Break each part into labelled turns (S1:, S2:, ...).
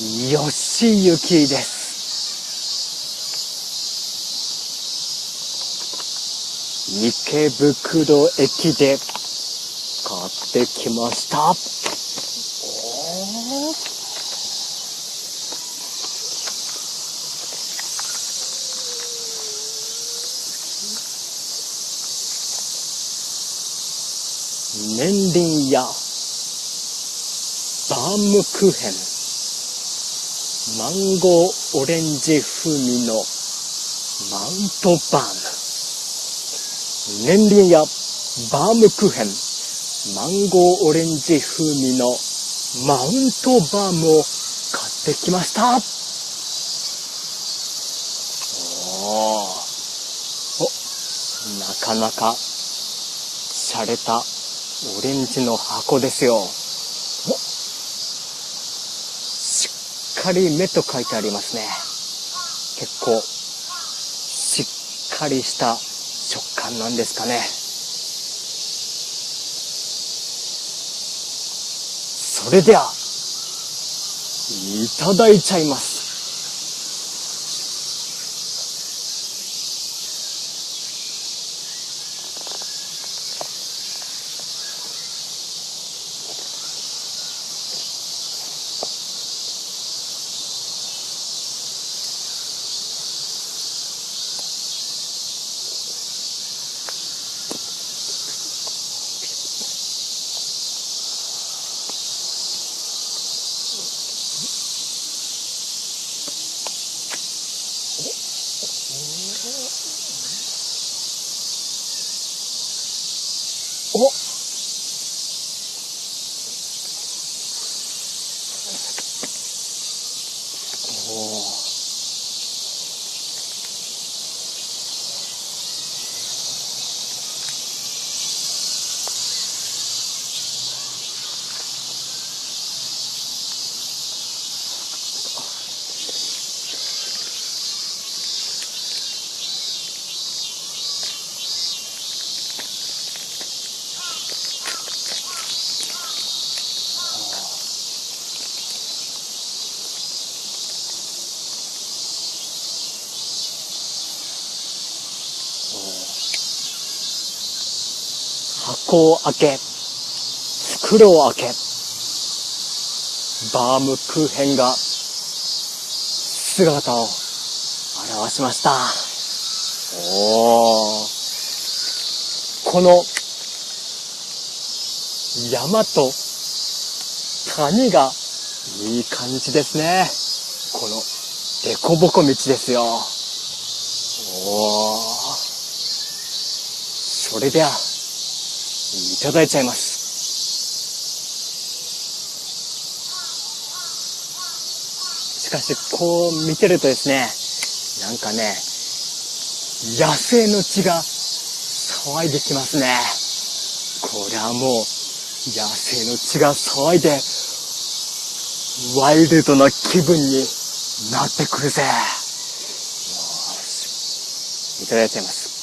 S1: 吉行です。池袋駅で買ってきました。年輪やバームクーヘン。マンゴーオレンジ風味のマウントバーム。年輪やバームクーヘンマンゴーオレンジ風味のマウントバームを買ってきました。おおなかなか洒落たオレンジの箱ですよ。しっかり目と書いてありますね。結構、しっかりした食感なんですかね。それでは、いただいちゃいます。箱を開け、袋を開け、バームクーヘンが姿を現しました。おー。この山と谷がいい感じですね。この凸凹道ですよ。おー。それでは、いただいちゃいます。しかし、こう見てるとですね、なんかね、野生の血が騒いできますね。これはもう、野生の血が騒いで、ワイルドな気分になってくるぜ。よし。いただいちゃいます。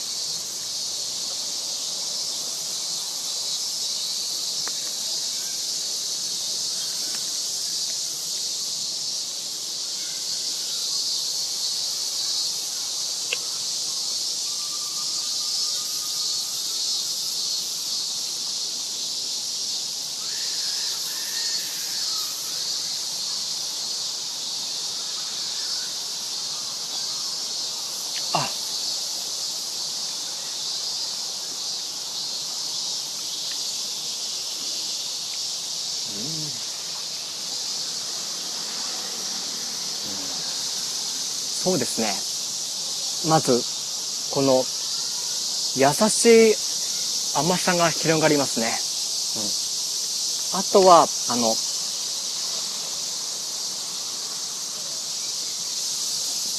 S1: あ、そうですね。まず、この、優しい甘さが広がりますね。うん。あとは、あの、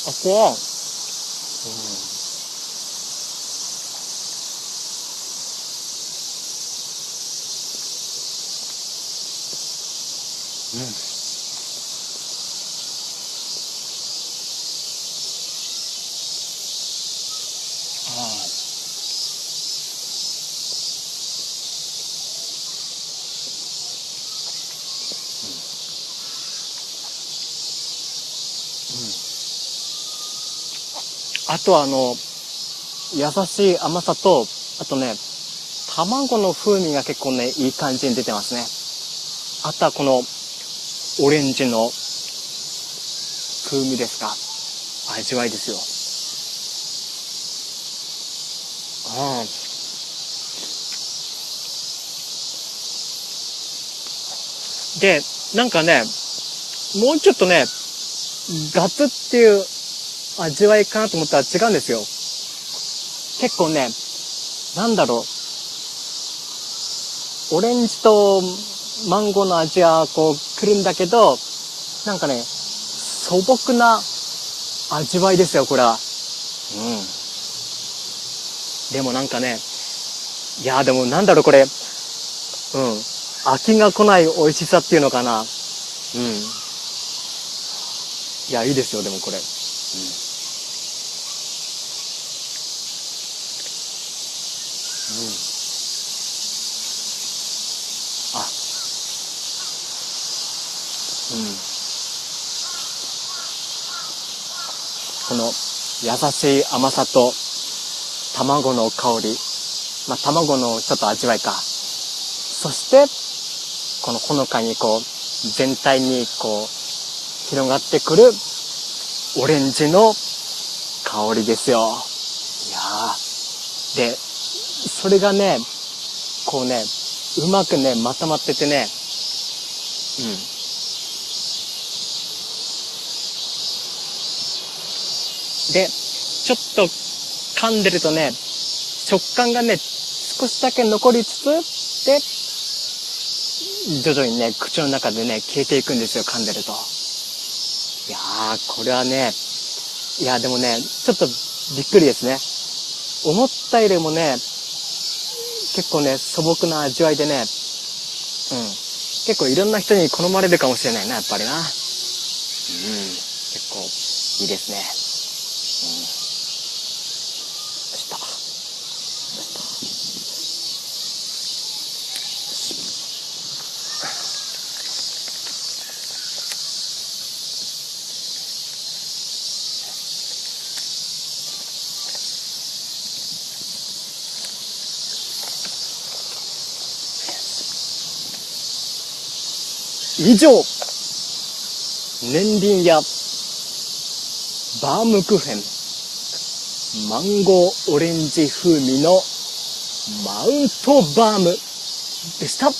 S1: あ、こう、うん。あとはあの、優しい甘さと、あとね、卵の風味が結構ね、いい感じに出てますね。あとはこの、オレンジの風味ですか。味わいですよ。うん。で、なんかね、もうちょっとね、ガツっていう味わいかなと思ったら違うんですよ。結構ね、なんだろう。オレンジとマンゴーの味はこう来るんだけど、なんかね、素朴な味わいですよ、これは。うん。でもなんかね、いやでもなんだろう、これ。うん。飽きが来ない美味しさっていうのかな。うん。いや、いいですよ、でもこれ。うん。うん。あ。うん。この優しい甘さと卵の香り。まあ、卵のちょっと味わいか。そして、このほのかにこう、全体にこう、広がってくるオレンジの香りですよ。いやー。で、それがね、こうね、うまくね、まとまっててね、うん。で、ちょっと噛んでるとね、食感がね、少しだけ残りつつ、で、徐々にね、口の中でね、消えていくんですよ、噛んでると。いやー、これはね、いや、でもね、ちょっとびっくりですね。思ったよりもね、結構ね、素朴な味わいでね、うん。結構いろんな人に好まれるかもしれないな、やっぱりな。うん。結構いいですね。うん。以上、年輪やバームクーヘン、マンゴーオレンジ風味のマウントバームでした。